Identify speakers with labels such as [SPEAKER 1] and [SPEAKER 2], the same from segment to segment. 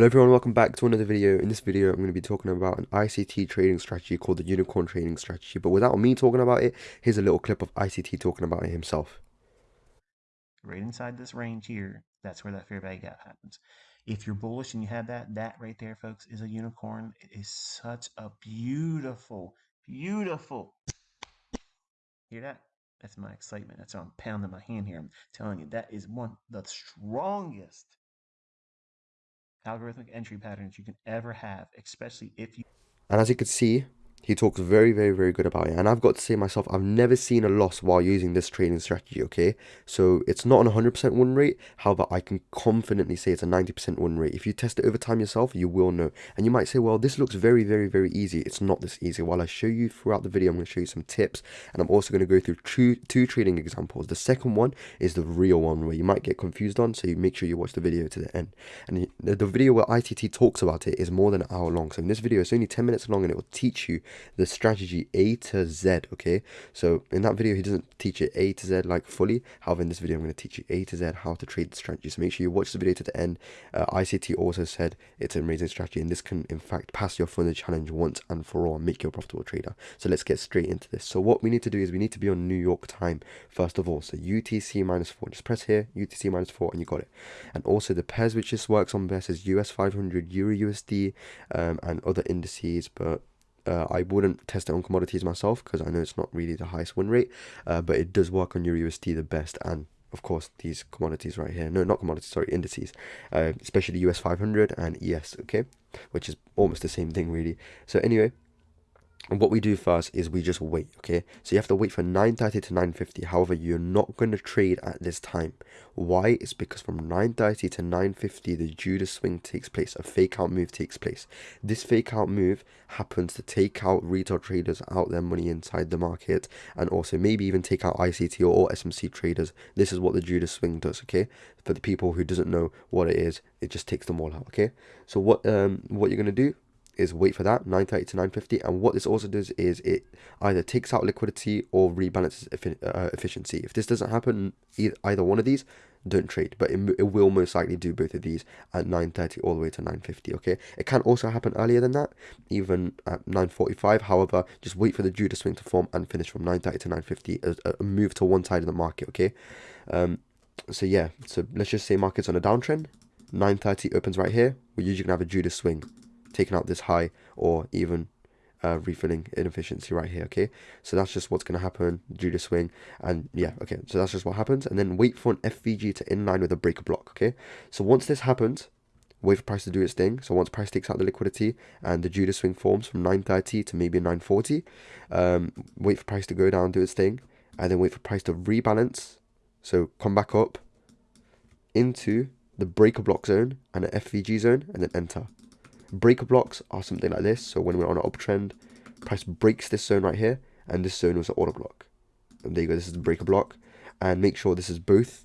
[SPEAKER 1] Hello everyone, welcome back to another video. In this video, I'm going to be talking about an ICT trading strategy called the Unicorn Trading Strategy. But without me talking about it, here's a little clip of ICT talking about it himself.
[SPEAKER 2] Right inside this range here, that's where that fair value gap happens. If you're bullish and you have that, that right there, folks, is a unicorn. It is such a beautiful, beautiful. Hear that? That's my excitement. That's why I'm pounding my hand here. I'm telling you, that is one the strongest algorithmic entry patterns you can ever have, especially if you.
[SPEAKER 1] And as you can see, he talks very, very, very good about it. And I've got to say myself, I've never seen a loss while using this trading strategy, okay? So it's not an 100% win rate. However, I can confidently say it's a 90% win rate. If you test it over time yourself, you will know. And you might say, well, this looks very, very, very easy. It's not this easy. While I show you throughout the video, I'm going to show you some tips. And I'm also going to go through two, two trading examples. The second one is the real one where you might get confused on. So you make sure you watch the video to the end. And the, the video where ICT talks about it is more than an hour long. So in this video, it's only 10 minutes long and it will teach you the strategy A to Z, okay? So in that video, he doesn't teach it A to Z like fully. However, in this video, I'm going to teach you A to Z how to trade the strategy. So make sure you watch the video to the end. Uh, ICT also said it's an amazing strategy and this can, in fact, pass your funded challenge once and for all and make you a profitable trader. So let's get straight into this. So what we need to do is we need to be on New York time, first of all. So UTC minus 4. Just press here, UTC minus 4, and you got it. And also the pairs which this works on best is US 500, Euro USD, um, and other indices, but uh, I wouldn't test it on commodities myself because I know it's not really the highest win rate, uh, but it does work on your USD the best and of course these commodities right here no not commodities sorry indices uh, especially US 500 and ES okay which is almost the same thing really. So anyway and what we do first is we just wait, okay? So you have to wait for 9.30 to 9.50. However, you're not going to trade at this time. Why? It's because from 9.30 to 9.50, the Judas swing takes place. A fake out move takes place. This fake out move happens to take out retail traders out their money inside the market and also maybe even take out ICT or SMC traders. This is what the Judas swing does, okay? For the people who doesn't know what it is, it just takes them all out, okay? So what um what you're going to do is wait for that 930 to 950 and what this also does is it either takes out liquidity or rebalances uh, efficiency. If this doesn't happen either one of these don't trade. But it, it will most likely do both of these at 930 all the way to 950 okay? It can also happen earlier than that even at 945 however just wait for the judas swing to form and finish from 930 to 950 a, a move to one side of the market okay? Um so yeah. So let's just say markets on a downtrend. 930 opens right here. We're usually gonna have a judas swing taking out this high or even uh, refilling inefficiency right here okay? So that's just what's going to happen Judas swing and yeah okay so that's just what happens and then wait for an FVG to inline with a breaker block okay? So once this happens wait for price to do its thing so once price takes out the liquidity and the Judas swing forms from 930 to maybe 940 um, wait for price to go down do its thing and then wait for price to rebalance so come back up into the breaker block zone and an FVG zone and then enter Breaker blocks are something like this. So when we're on an uptrend, price breaks this zone right here, and this zone was an order block. And there you go, this is the breaker block. And make sure this is both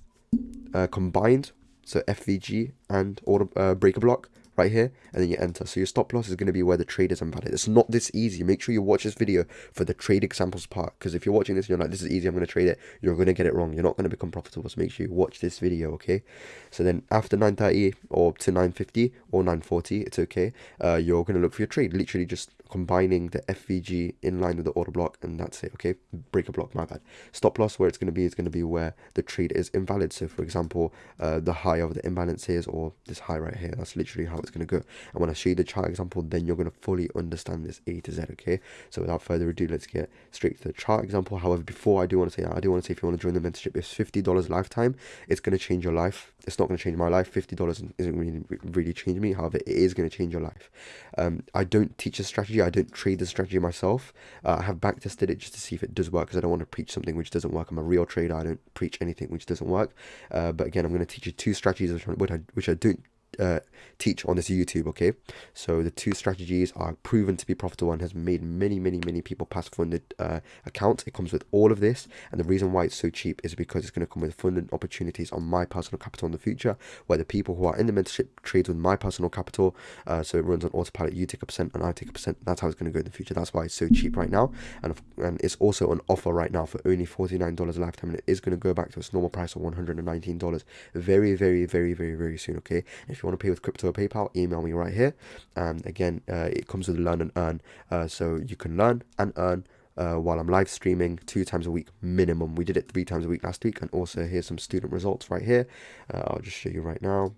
[SPEAKER 1] uh, combined, so FVG and order uh, breaker block right here, and then you enter. So your stop loss is going to be where the trade is invalid. It's not this easy. Make sure you watch this video for the trade examples part, because if you're watching this and you're like, this is easy, I'm going to trade it, you're going to get it wrong. You're not going to become profitable. So make sure you watch this video, okay? So then after 9.30 or to 9.50 or 9.40, it's okay. Uh, you're going to look for your trade. Literally just combining the FVG in line with the order block, and that's it, okay? Breaker block, my bad. Stop loss, where it's going to be, is going to be where the trade is invalid. So for example, uh, the high of the imbalance is, or this high right here, that's literally how it's going to go. And when I show you the chart example, then you're going to fully understand this A to Z, okay? So without further ado, let's get straight to the chart example. However, before I do want to say that, I do want to say if you want to join the mentorship, it's $50 lifetime. It's going to change your life. It's not going to change my life. $50 isn't really, really change me. However, it is going to change your life. Um, I don't teach a strategy. I don't trade the strategy myself. Uh, I have back tested it just to see if it does work because I don't want to preach something which doesn't work. I'm a real trader. I don't preach anything which doesn't work. Uh, but again, I'm going to teach you two strategies which I, which I don't uh, teach on this YouTube, okay? So the two strategies are proven to be profitable and has made many, many, many people pass funded uh, accounts. It comes with all of this, and the reason why it's so cheap is because it's going to come with funding opportunities on my personal capital in the future, where the people who are in the mentorship trades with my personal capital, uh, so it runs on autopilot, you take a percent and I take a percent. That's how it's going to go in the future. That's why it's so cheap right now, and and it's also an offer right now for only $49 a lifetime, and it is going to go back to its normal price of $119 very, very, very, very, very soon, okay? if you you want to pay with crypto or PayPal, email me right here. And again, uh, it comes with learn and earn. Uh, so you can learn and earn uh, while I'm live streaming two times a week minimum. We did it three times a week last week, and also here's some student results right here. Uh, I'll just show you right now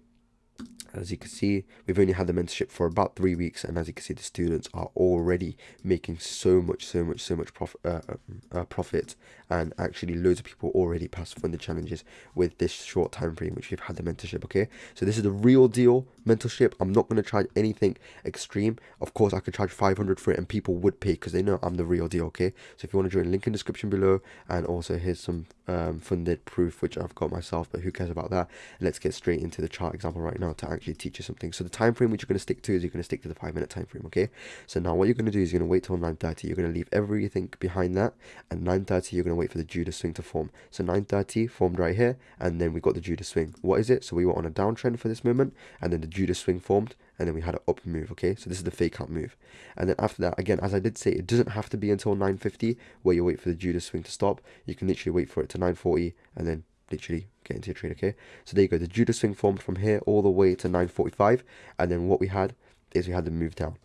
[SPEAKER 1] as you can see we've only had the mentorship for about three weeks and as you can see the students are already making so much so much so much prof uh, uh, profit and actually loads of people already passed funded challenges with this short time frame which we've had the mentorship okay? So this is the real deal mentorship. I'm not going to charge anything extreme. Of course i could charge 500 for it and people would pay because they know i'm the real deal okay? So if you want to join link in description below and also here's some um, funded proof which i've got myself but who cares about that let's get straight into the chart example right now to actually teach you something so the time frame which you're going to stick to is you're going to stick to the five minute time frame okay so now what you're going to do is you're going to wait till 9.30 you're going to leave everything behind that and 9.30 you're going to wait for the Judas swing to form. So 930 formed right here, and then we got the Judas swing. What is it? So we were on a downtrend for this moment, and then the Judas swing formed, and then we had an up move, okay? So this is the fake out move. And then after that, again, as I did say, it doesn't have to be until 950 where you wait for the Judas swing to stop. You can literally wait for it to 940 and then literally get into your trade, okay? So there you go. The Judas swing formed from here all the way to 945, and then what we had is we had the move down.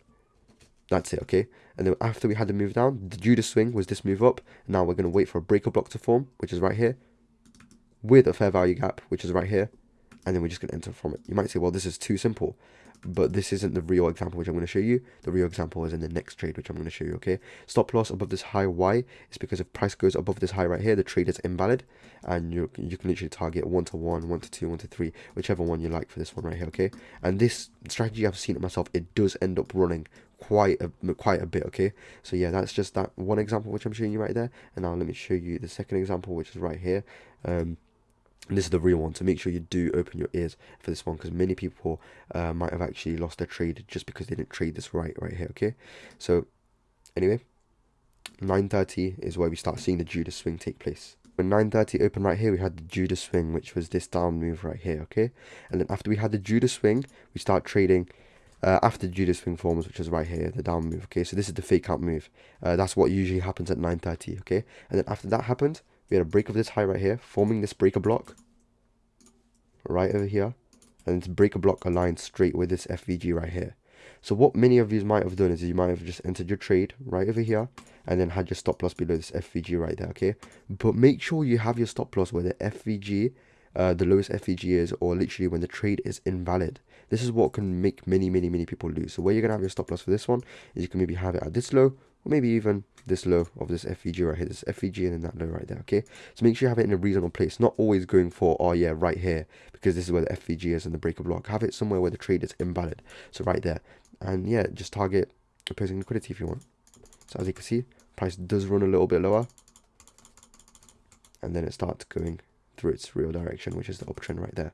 [SPEAKER 1] That's it, okay? And then after we had the move down, the Judas swing was this move up. Now we're going to wait for a breaker block to form, which is right here, with a fair value gap, which is right here. And then we're just going to enter from it. You might say, well, this is too simple. But this isn't the real example which I'm going to show you. The real example is in the next trade, which I'm going to show you, okay? Stop loss above this high Y is because if price goes above this high right here, the trade is invalid. And you, you can literally target 1 to 1, 1 to 2, 1 to 3, whichever one you like for this one right here, okay? And this strategy, I've seen it myself, it does end up running quite a quite a bit okay so yeah that's just that one example which i'm showing you right there and now let me show you the second example which is right here um this is the real one so make sure you do open your ears for this one because many people uh, might have actually lost their trade just because they didn't trade this right right here okay so anyway 9.30 is where we start seeing the Judas swing take place when 9.30 open right here we had the Judas swing which was this down move right here okay and then after we had the Judas swing we start trading uh, after the Judas swing forms, which is right here, the down move. Okay, so this is the fake out move. Uh, that's what usually happens at 9:30. Okay, and then after that happened, we had a break of this high right here, forming this breaker block right over here, and this breaker block aligned straight with this FVG right here. So what many of you might have done is you might have just entered your trade right over here and then had your stop loss below this FVG right there, okay? But make sure you have your stop loss where the FVG uh, the lowest FVG is or literally when the trade is invalid. This is what can make many, many, many people lose. So where you're going to have your stop loss for this one is you can maybe have it at this low or maybe even this low of this FVG right here, this FVG and then that low right there, okay? So make sure you have it in a reasonable place, not always going for, oh yeah, right here, because this is where the FVG is and the breaker block. Have it somewhere where the trade is invalid, so right there. And yeah, just target opposing liquidity if you want. So as you can see, price does run a little bit lower, and then it starts going through its real direction, which is the uptrend right there.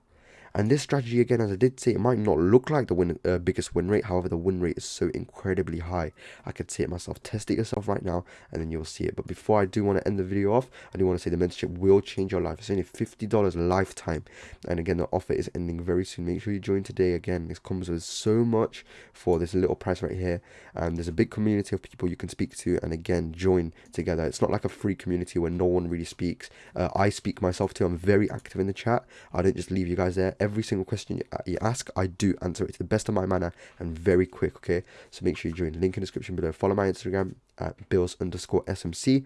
[SPEAKER 1] And this strategy, again, as I did say, it might not look like the win, uh, biggest win rate. However, the win rate is so incredibly high. I could see it myself. Test it yourself right now, and then you'll see it. But before I do want to end the video off, I do want to say the mentorship will change your life. It's only $50 lifetime. And again, the offer is ending very soon. Make sure you join today. Again, this comes with so much for this little price right here. And there's a big community of people you can speak to. And again, join together. It's not like a free community where no one really speaks. Uh, I speak myself too. I'm very active in the chat. I don't just leave you guys there every single question you, uh, you ask, I do answer it to the best of my manner and very quick, okay? So make sure you join. The link in the description below. Follow my Instagram at bills underscore SMC.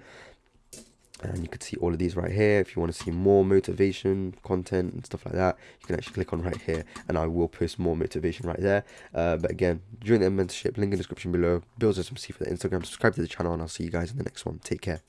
[SPEAKER 1] And you can see all of these right here. If you want to see more motivation content and stuff like that, you can actually click on right here and I will post more motivation right there. Uh, but again, join the mentorship, link in the description below. Bills SMC for the Instagram. Subscribe to the channel and I'll see you guys in the next one. Take care.